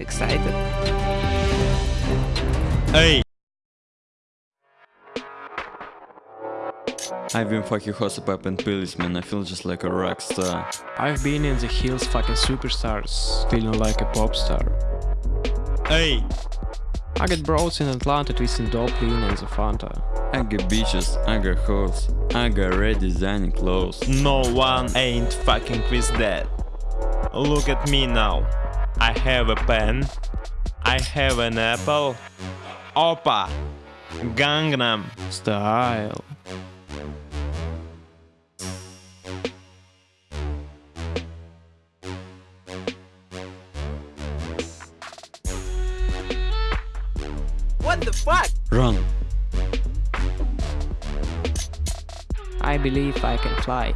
Excited? Hey! I've been fucking Hosapap and Pills, man. I feel just like a rock star. I've been in the hills fucking superstars, feeling like a pop star. Hey! I get bros in Atlanta twisting dope lean and the Fanta. I get bitches, I got hoes, I got red designing clothes. No one ain't fucking with that. Look at me now. I have a pen. I have an apple. Oppa! Gangnam. Style. What the fuck? Run! I believe I can fly.